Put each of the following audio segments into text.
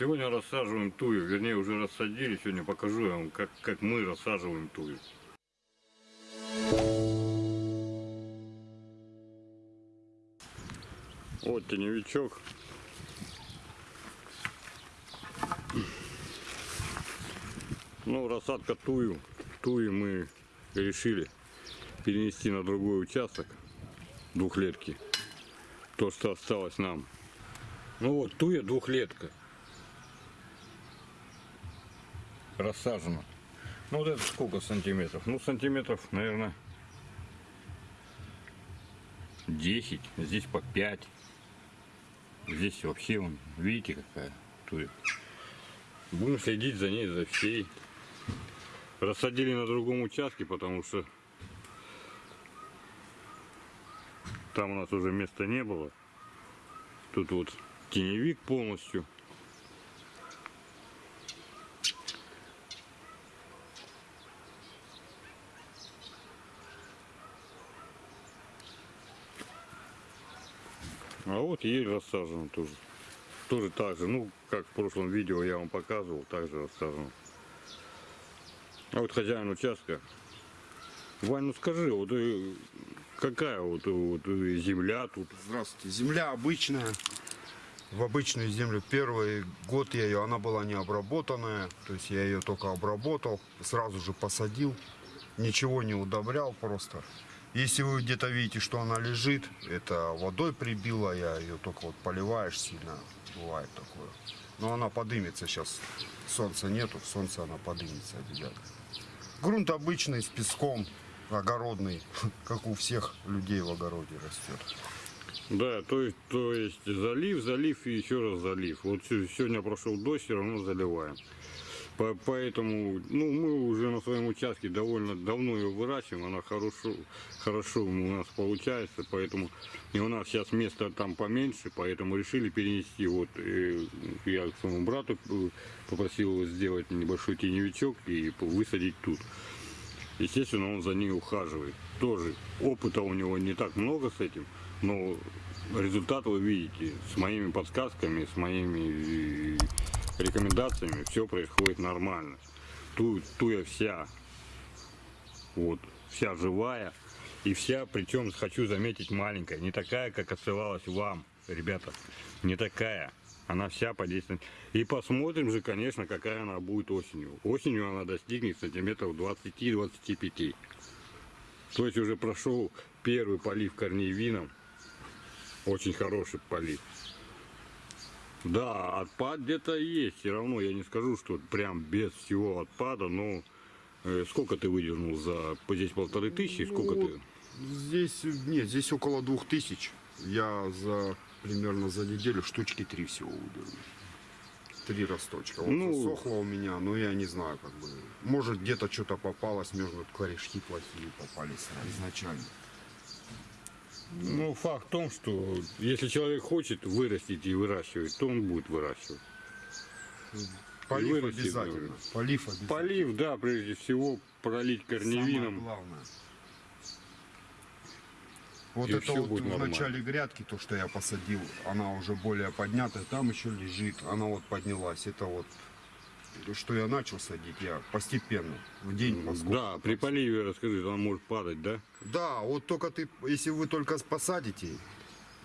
Сегодня рассаживаем тую, вернее уже рассадили, сегодня покажу вам, как, как мы рассаживаем тую. Вот теневичок. Ну, рассадка тую. Тую мы решили перенести на другой участок двухлетки. То, что осталось нам. Ну вот, туя двухлетка. Рассажена. Ну вот это сколько сантиметров? Ну сантиметров, наверное, 10. Здесь по 5. Здесь вообще, вон, видите, какая туя. Будем следить за ней, за всей. Рассадили на другом участке, потому что там у нас уже места не было. Тут вот теневик полностью. А вот ель рассажена тоже. Тоже так же, ну, как в прошлом видео я вам показывал, также рассажена. А вот хозяин участка. Вань, ну скажи, вот э, какая вот, вот э, земля тут? Здравствуйте. Земля обычная. В обычную землю первый год я ее, она была не обработанная. То есть я ее только обработал, сразу же посадил. Ничего не удобрял просто. Если вы где-то видите, что она лежит, это водой прибила, я ее только вот поливаешь сильно, бывает такое. Но она подымется сейчас, солнца нету, солнце она подымется обязательно. Грунт обычный, с песком, огородный, как у всех людей в огороде растет. Да, то есть, то есть залив, залив и еще раз залив. Вот се- сегодня прошел дождь, все равно заливаем. По- Поэтому, ну, мы уже на своем участке довольно давно ее выращиваем, она хорошо, хорошо у нас получается, поэтому и у нас сейчас места там поменьше, поэтому решили перенести. Вот э, я к своему брату э, попросил его сделать небольшой теневичок и высадить тут. Естественно, он за ней ухаживает. Тоже опыта у него не так много с этим, но результат вы видите. С моими подсказками, с моими рекомендациями все происходит нормально. Ту, туя вся, вот, вся живая. И вся, причем, хочу заметить, маленькая. Не такая, как отсылалась вам, ребята. Не такая. Она вся подействует. И посмотрим же, конечно, какая она будет осенью. Осенью она достигнет сантиметров 20-25. То есть уже прошел первый полив корней вином. Очень хороший полив. Да, отпад где-то есть. Все равно я не скажу, что прям без всего отпада, но э, сколько ты выдернул за здесь полторы тысячи? Сколько Ну, ты? Здесь, нет, здесь около двух тысяч. Я за примерно за неделю штучки три всего выдернул. Три росточка. Вот Ну. засохло у меня, но я не знаю, как бы. Может, где-то что-то попалось, между корешки плохие попались изначально. Ну, факт в том, что если человек хочет вырастить и выращивать, то он будет выращивать. Полив вырастет, обязательно. говорю. Полив обязательно. Полив, да, прежде всего, пролить Самое корневином. главное. Вот И это вот в нормально. начале грядки, то, что я посадил, она уже более поднятая, там еще лежит, она вот поднялась. Это вот, что я начал садить, я постепенно, в день поскольку. Да, при поливе, расскажи, она может падать, да? Да, вот только ты, если вы только посадите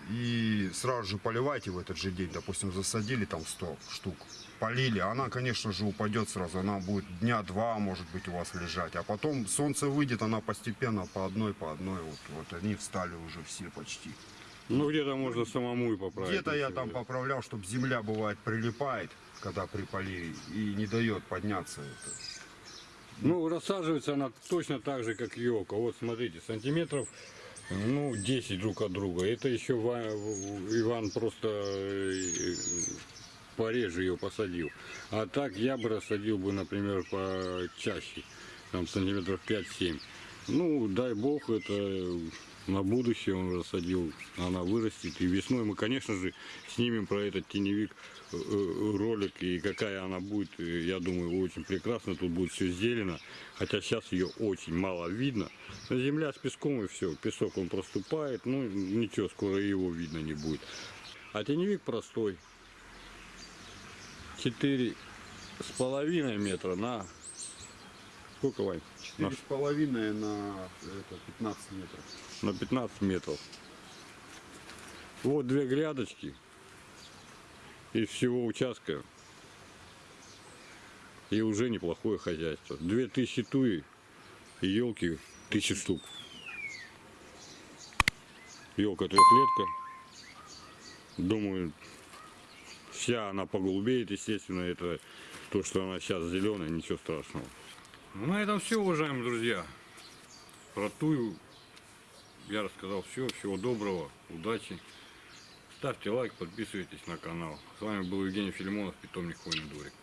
и сразу же поливаете в этот же день, допустим, засадили там 100 штук, полили, она, конечно же, упадет сразу, она будет дня два, может быть, у вас лежать, а потом солнце выйдет, она постепенно по одной, по одной, вот, вот они встали уже все почти. Ну, где-то можно самому и поправить. Где-то я там поправлял, чтобы земля, бывает, прилипает, когда при поливе, и не дает подняться это. Ну, рассаживается она точно так же, как елка. Вот, смотрите, сантиметров, ну, 10 друг от друга. Это еще Ва- Иван просто э, пореже ее посадил. А так я бы рассадил бы, например, почаще, там сантиметров 5-7. Ну, дай бог, это на будущее он рассадил, она вырастет. И весной мы, конечно же, снимем про этот теневик э, э, ролик, и какая она будет, э, я думаю, очень прекрасно. Тут будет все зелено, хотя сейчас ее очень мало видно. Земля с песком и все, песок он проступает, ну ничего, скоро его видно не будет. А теневик простой. четыре с половиной метра на сколько, Вань? На, Четыре с половиной на это, 15 метров. на 15 метров. Вот две грядочки из всего участка. И уже неплохое хозяйство. Две тысячи туи и елки тысячи штук. Елка трехлетка. Думаю, вся она поголубеет, естественно, это то, что она сейчас зеленая, ничего страшного. Ну, на этом все, уважаемые друзья. Про тую я рассказал все. Всего доброго, удачи. Ставьте лайк, подписывайтесь на канал. С вами был Евгений Филимонов, питомник Хвойный дворик.